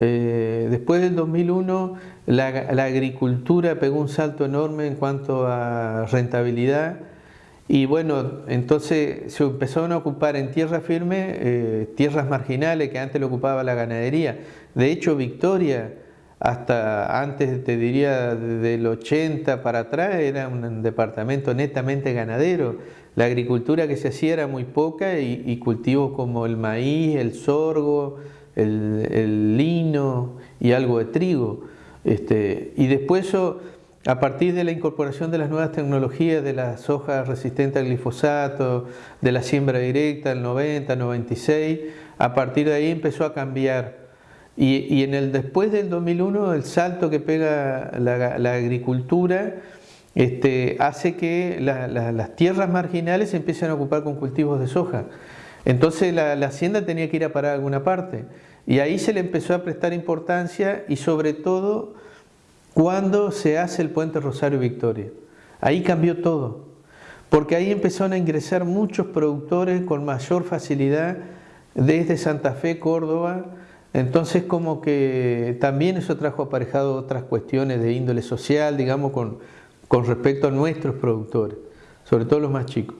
Eh, después del 2001 la, la, agricultura pegó un salto enorme en cuanto a rentabilidad y bueno, entonces se empezaron a ocupar en tierra firme eh, tierras marginales que antes lo ocupaba la ganadería. De hecho Victoria hasta antes te diría del 80 para atrás era un departamento netamente ganadero. La agricultura que se hacía era muy poca y, y cultivos como el maíz, el sorgo, el, lino y algo de trigo. Este, y después eso, a partir de la incorporación de las nuevas tecnologías, de las hojas resistentes al glifosato, de la siembra directa, el 90, 96, a partir de ahí empezó a cambiar. Y, en el después del 2001, el salto que pega la, agricultura este, hace que las tierras marginales se empiecen a ocupar con cultivos de soja. Entonces la, hacienda tenía que ir a parar a alguna parte. Y ahí se le empezó a prestar importancia y sobre todo cuando se hace el puente Rosario Victoria. Ahí cambió todo, porque ahí empezaron a ingresar muchos productores con mayor facilidad desde Santa Fe, Córdoba, entonces como que también eso trajo aparejado otras cuestiones de índole social, digamos, con, con respecto a nuestros productores, sobre todo los más chicos.